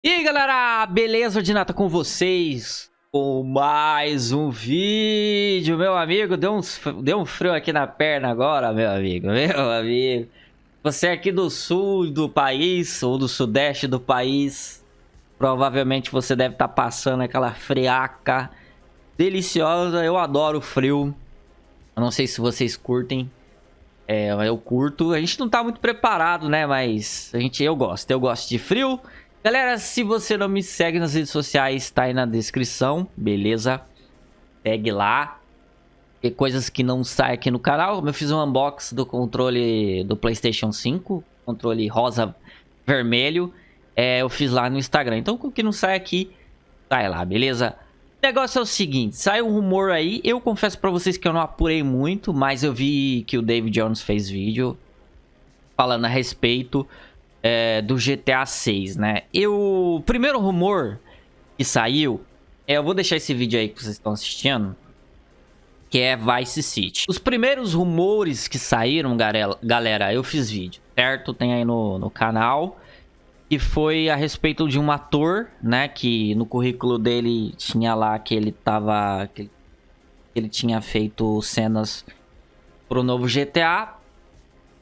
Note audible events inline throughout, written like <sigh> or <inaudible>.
E aí galera, beleza? Ordinata com vocês com mais um vídeo, meu amigo. Deu um, deu um frio aqui na perna agora, meu amigo, <laughs> meu amigo. Você é aqui do sul do país ou do sudeste do país, provavelmente você deve estar tá passando aquela friaca deliciosa. Eu adoro frio. Eu não sei se vocês curtem. É, eu curto. A gente não tá muito preparado, né? Mas a gente, eu gosto. Eu gosto de frio. Galera, se você não me segue nas redes sociais, tá aí na descrição, beleza? Segue lá. Tem coisas que não saem aqui no canal. Eu fiz um unboxing do controle do Playstation 5. Controle rosa vermelho. É, eu fiz lá no Instagram. Então, o que não sai aqui, sai lá, beleza? O negócio é o seguinte, sai um rumor aí. Eu confesso pra vocês que eu não apurei muito, mas eu vi que o David Jones fez vídeo falando a respeito é, do GTA 6, né? Eu, o primeiro rumor que saiu, é, eu vou deixar esse vídeo aí que vocês estão assistindo, que é Vice City. Os primeiros rumores que saíram, galera, eu fiz vídeo, certo? Tem aí no, no canal. E foi a respeito de um ator, né? Que no currículo dele tinha lá que ele tava... Que ele tinha feito cenas pro novo GTA.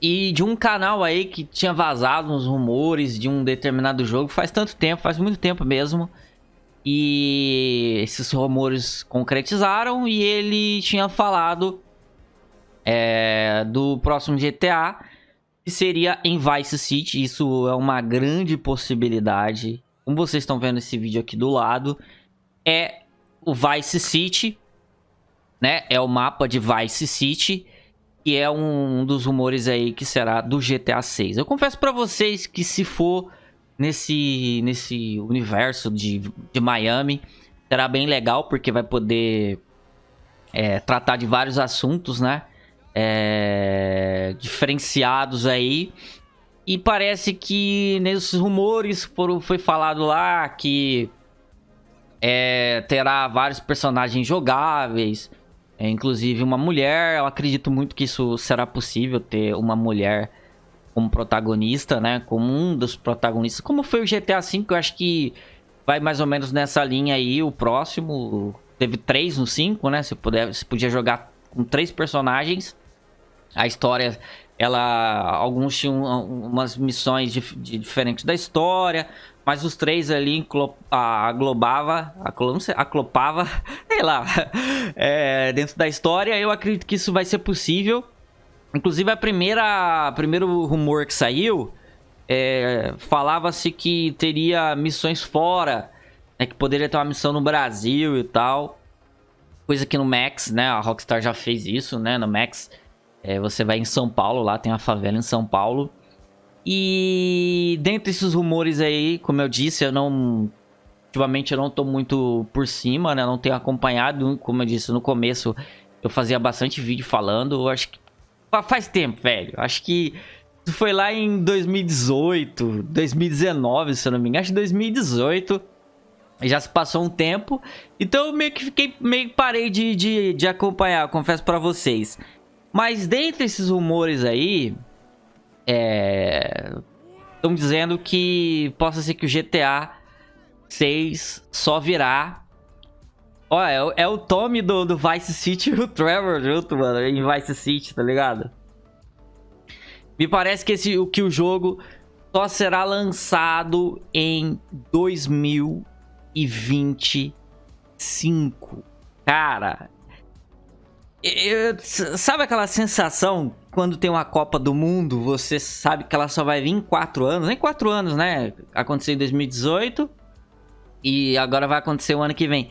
E de um canal aí que tinha vazado uns rumores de um determinado jogo faz tanto tempo, faz muito tempo mesmo. E esses rumores concretizaram e ele tinha falado é, do próximo GTA, que seria em Vice City. Isso é uma grande possibilidade. Como vocês estão vendo esse vídeo aqui do lado, é o Vice City, né? É o mapa de Vice City que é um, dos rumores aí que será do GTA 6. Eu confesso para vocês que se for nesse, nesse universo de, de Miami, será bem legal, porque vai poder é, tratar de vários assuntos, né? É, diferenciados aí. E parece que nesses rumores foram, foi falado lá que é, terá vários personagens jogáveis. É, inclusive uma mulher, eu acredito muito que isso será possível ter uma mulher como protagonista, né? Como um dos protagonistas. Como foi o GTA V, eu acho que vai mais ou menos nessa linha aí. O próximo teve três no 5, né? Você, puder, você podia jogar com três personagens. A história, ela... Alguns tinham umas missões de, de diferentes da história. Mas os três ali aglobava, aclopava, <laughs> sei lá, <laughs> é, dentro da história. Eu acredito que isso vai ser possível. Inclusive, a primeira, primeiro rumor que saiu, é, falava-se que teria missões fora, né, que poderia ter uma missão no Brasil e tal. Coisa que no Max, né, a Rockstar já fez isso, né, no Max. É, você vai em São Paulo, lá tem a favela em São Paulo. E dentre esses rumores aí, como eu disse, eu não... Ultimamente eu não tô muito por cima, né? Não tenho acompanhado, como eu disse no começo, eu fazia bastante vídeo falando. Eu acho que faz tempo, velho. Acho que foi lá em 2018, 2019, se eu não me engano. Acho que 2018. Já se passou um tempo. Então eu meio que fiquei, meio que parei de, de, de acompanhar, confesso pra vocês. Mas dentre esses rumores aí, é... Estão dizendo que possa ser que o GTA 6 só virá... Olha, é, o, é o Tommy do, do Vice City e o Trevor junto, mano, em Vice City, tá ligado? Me parece que, esse, que o jogo só será lançado em 2025. Cara, eu, sabe aquela sensação quando tem uma Copa do Mundo, você sabe que ela só vai vir em 4 anos? Nem 4 anos, né? Aconteceu em 2018 e agora vai acontecer o ano que vem.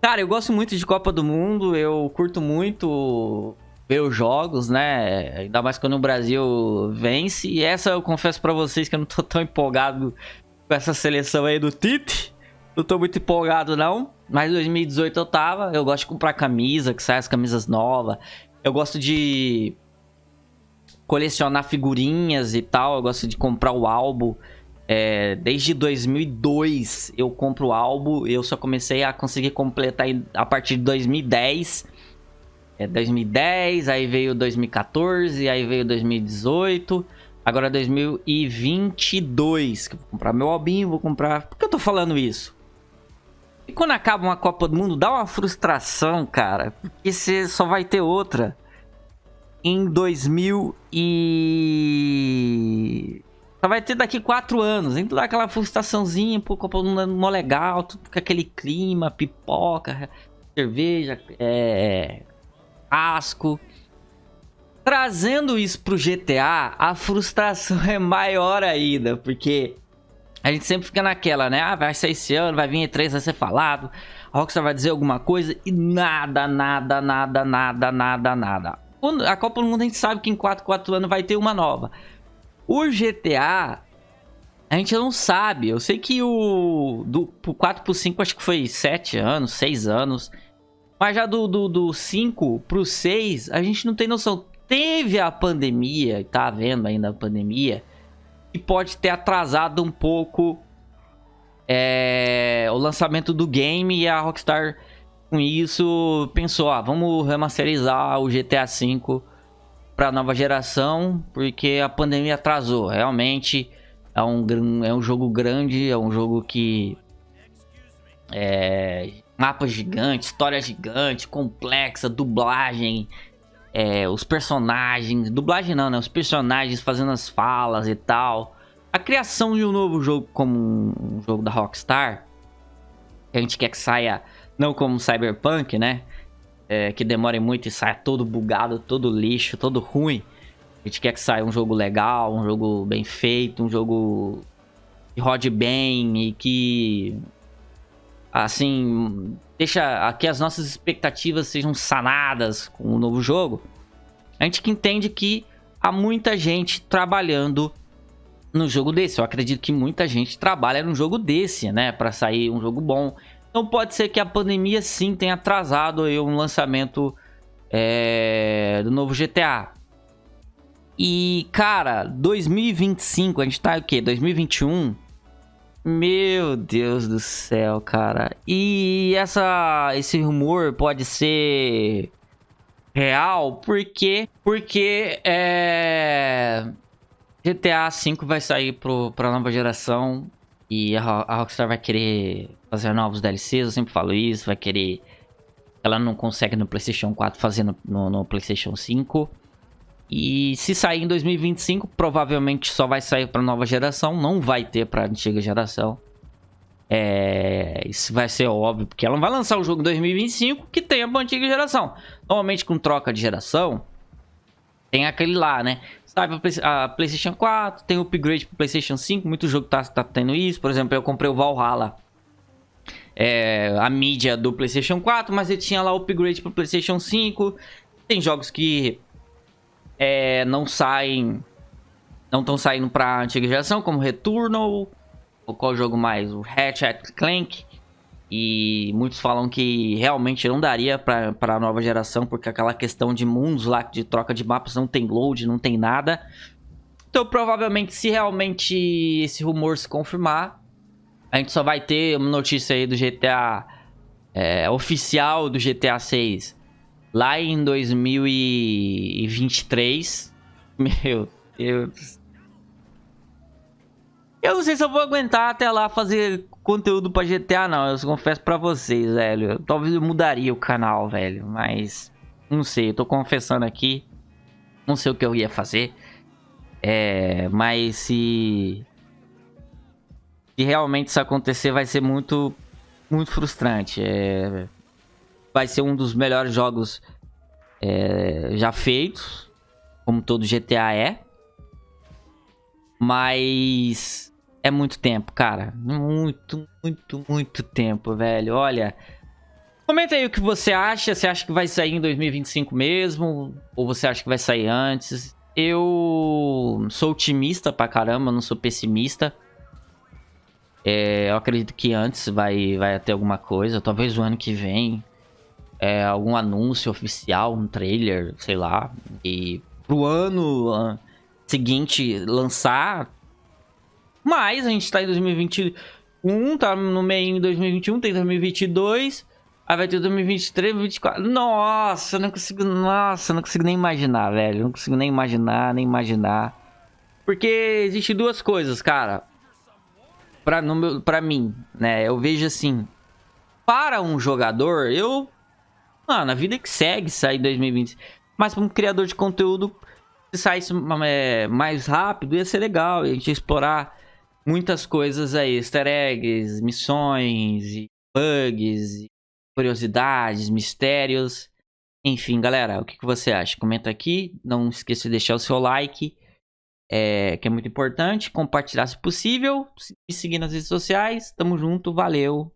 Cara, eu gosto muito de Copa do Mundo, eu curto muito ver os jogos, né? Ainda mais quando o Brasil vence. E essa eu confesso pra vocês que eu não tô tão empolgado com essa seleção aí do Tite. Não tô muito empolgado, não. Mas 2018 eu tava. Eu gosto de comprar camisa, que sai as camisas novas. Eu gosto de colecionar figurinhas e tal. Eu gosto de comprar o álbum. É, desde 2002 eu compro o álbum. Eu só comecei a conseguir completar a partir de 2010. É 2010, aí veio 2014, aí veio 2018. Agora 2022, que vou comprar meu albinho, vou comprar... Por que eu tô falando isso? E quando acaba uma Copa do Mundo, dá uma frustração, cara. Porque você só vai ter outra em 2000 e... Só vai ter daqui quatro anos. Então dá aquela frustraçãozinha, pô, Mundo mó legal, tudo com aquele clima, pipoca, cerveja, é... asco. Trazendo isso pro GTA, a frustração <laughs> é maior ainda, porque a gente sempre fica naquela, né? Ah, vai sair esse ano, vai vir E3, vai ser falado, a Rockstar vai dizer alguma coisa e nada, nada, nada, nada, nada, nada. A Copa do Mundo a gente sabe que em 4, 4 anos vai ter uma nova. O GTA, a gente não sabe. Eu sei que o do pro 4 pro 5 acho que foi 7 anos, 6 anos. Mas já do, do, do 5 pro 6, a gente não tem noção. Teve a pandemia, tá havendo ainda a pandemia, e pode ter atrasado um pouco é, o lançamento do game e a Rockstar com isso pensou, ah, vamos remasterizar o GTA V para nova geração, porque a pandemia atrasou. Realmente é um, é um jogo grande, é um jogo que é mapa gigante, história gigante, complexa, dublagem, é, os personagens, dublagem não, né? Os personagens fazendo as falas e tal. A criação de um novo jogo como um jogo da Rockstar, que a gente quer que saia não como Cyberpunk, né? É, que demore muito e saia todo bugado, todo lixo, todo ruim. A gente quer que saia um jogo legal, um jogo bem feito, um jogo que rode bem e que, assim, deixa que as nossas expectativas sejam sanadas com o novo jogo. A gente que entende que há muita gente trabalhando no jogo desse. Eu acredito que muita gente trabalha num jogo desse, né? Para sair um jogo bom. Então pode ser que a pandemia sim tenha atrasado aí um lançamento é, do novo GTA. E, cara, 2025, a gente tá o quê? 2021? Meu Deus do céu, cara. E essa, esse rumor pode ser real, porque porque é GTA V vai sair pro, pra nova geração e a, a Rockstar vai querer fazer novos DLCs, eu sempre falo isso, vai querer... Ela não consegue no PlayStation 4 fazer no, no, no PlayStation 5. E se sair em 2025, provavelmente só vai sair para nova geração, não vai ter para antiga geração. É, isso vai ser óbvio, porque ela não vai lançar o jogo em 2025 que tenha para antiga geração. Normalmente com troca de geração, tem aquele lá, né? Sai pra PlayStation 4, tem upgrade pro PlayStation 5, muito jogo tá, tá tendo isso. Por exemplo, eu comprei o Valhalla é, a mídia do PlayStation 4, mas ele tinha lá o upgrade para PlayStation 5. Tem jogos que é, não saem, não estão saindo para antiga geração, como Returnal, ou qual jogo mais? O Ratchet Clank. E muitos falam que realmente não daria para a nova geração, porque aquela questão de mundos lá, de troca de mapas, não tem load, não tem nada. Então, provavelmente, se realmente esse rumor se confirmar, a gente só vai ter uma notícia aí do GTA é, oficial do GTA 6 lá em 2023. Meu Deus. Eu não sei se eu vou aguentar até lá fazer conteúdo pra GTA, não. Eu confesso pra vocês, velho. Talvez eu mudaria o canal, velho. Mas, não sei. Eu tô confessando aqui. Não sei o que eu ia fazer. É, mas se se realmente isso acontecer, vai ser muito, muito frustrante. É, vai ser um dos melhores jogos é, já feitos, como todo GTA é. Mas é muito tempo, cara. Muito, muito, muito tempo, velho. Olha, comenta aí o que você acha. Você acha que vai sair em 2025 mesmo? Ou você acha que vai sair antes? Eu sou otimista pra caramba, não sou pessimista. É, eu acredito que antes vai, vai ter alguma coisa, talvez o ano que vem. É, algum anúncio oficial, um trailer, sei lá. E pro ano uh, seguinte lançar. Mas a gente tá em 2021, tá no meio em 2021, tem 2022. Aí vai ter 2023, 2024. Nossa, eu não consigo. Nossa, eu não consigo nem imaginar, velho. Eu não consigo nem imaginar, nem imaginar. Porque existe duas coisas, cara. Pra, no mim, né? Eu vejo assim. Para um jogador, eu. Mano, a vida que segue sair em 2020. Mas para um criador de conteúdo, se saísse é, mais rápido, ia ser legal. A gente ia explorar muitas coisas aí. Easter eggs, missões, bugs, curiosidades, mistérios. Enfim, galera, o que você acha? Comenta aqui. Não esqueça de deixar o seu like é, que é muito importante. Compartilhar se possível. Me seguir nas redes sociais. Tamo junto, valeu.